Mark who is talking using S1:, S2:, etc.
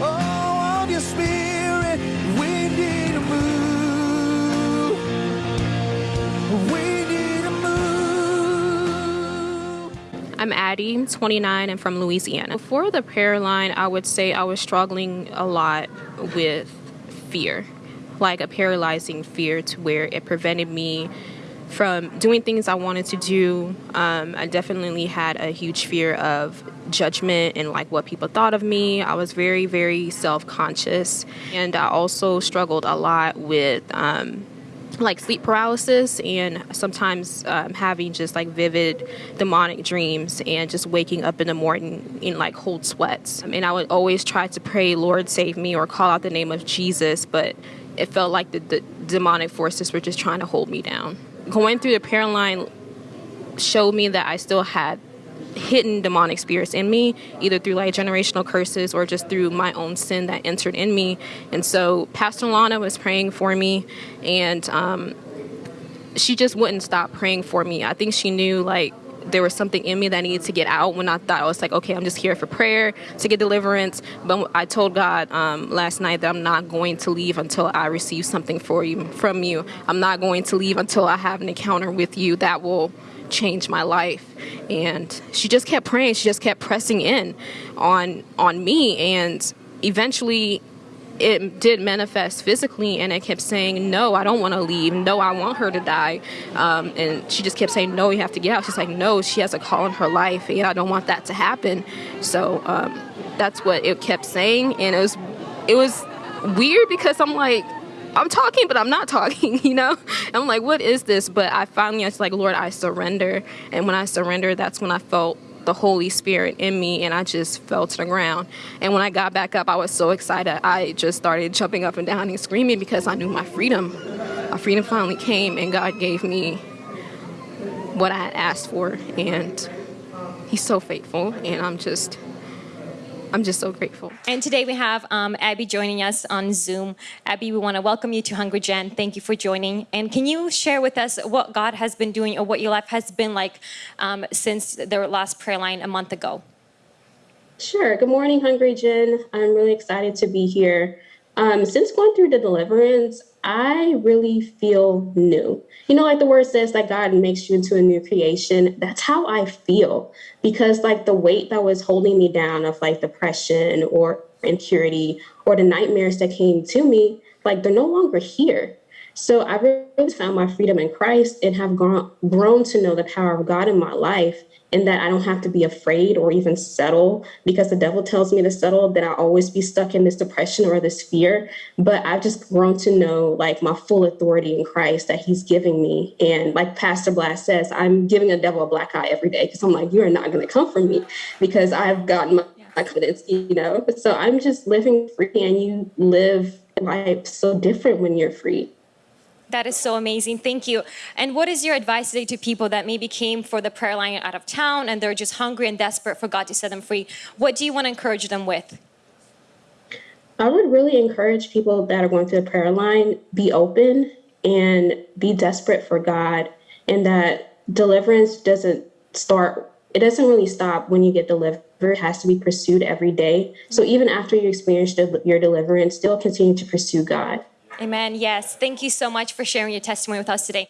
S1: oh.
S2: I'm Addie, I'm 29, and from Louisiana. Before the prayer line, I would say I was struggling a lot with fear, like a paralyzing fear to where it prevented me from doing things I wanted to do. Um, I definitely had a huge fear of judgment and like what people thought of me. I was very, very self conscious. And I also struggled a lot with. Um, like sleep paralysis and sometimes um, having just like vivid demonic dreams and just waking up in the morning in like cold sweats. And I would always try to pray, Lord, save me, or call out the name of Jesus, but it felt like the, the demonic forces were just trying to hold me down going through the prayer line showed me that I still had hidden demonic spirits in me, either through like generational curses or just through my own sin that entered in me. And so Pastor Lana was praying for me, and um, she just wouldn't stop praying for me. I think she knew like there was something in me that needed to get out when I thought I was like, okay, I'm just here for prayer to get deliverance. But I told God um, last night that I'm not going to leave until I receive something for you from you. I'm not going to leave until I have an encounter with you that will change my life. And she just kept praying. She just kept pressing in on on me. And eventually it did manifest physically and it kept saying no i don't want to leave no i want her to die um, and she just kept saying no you have to get out she's like no she has a call in her life and i don't want that to happen so um, that's what it kept saying and it was it was weird because i'm like I'm talking, but I'm not talking, you know? I'm like, what is this? But I finally, I was like, Lord, I surrender. And when I surrender, that's when I felt the Holy Spirit in me and I just fell to the ground. And when I got back up, I was so excited. I just started jumping up and down and screaming because I knew my freedom. My freedom finally came and God gave me what I had asked for. And He's so faithful. And I'm just I'm just so grateful.
S3: And today we have um, Abby joining us on Zoom. Abby, we want to welcome you to Hungry Gen. Thank you for joining. And can you share with us what God has been doing or what your life has been like um, since the last prayer line a month ago?
S4: Sure. Good morning, Hungry Gen. I'm really excited to be here. Um, since going through the deliverance, I really feel new. You know, like the word says that God makes you into a new creation. That's how I feel because, like, the weight that was holding me down of like depression or impurity or the nightmares that came to me, like, they're no longer here. So I really found my freedom in Christ and have grown, grown to know the power of God in my life and that I don't have to be afraid or even settle because the devil tells me to settle, that I'll always be stuck in this depression or this fear. But I've just grown to know like my full authority in Christ that he's giving me. And like Pastor Vlad says, I'm giving the devil a black eye every day because I'm like, you're not going to come for me because I've gotten my, my confidence, you know? So I'm just living free and you live life so different when you're free.
S3: That is so amazing. Thank you. And what is your advice today to people that maybe came for the prayer line out of town and they're just hungry and desperate for God to set them free? What do you want to encourage them with?
S4: I would really encourage people that are going through the prayer line be open and be desperate for God, and that deliverance doesn't start, it doesn't really stop when you get delivered. It has to be pursued every day. So even after you experience your deliverance, still continue to pursue God.
S3: Amen. Yes. Thank you so much for sharing your testimony with us today.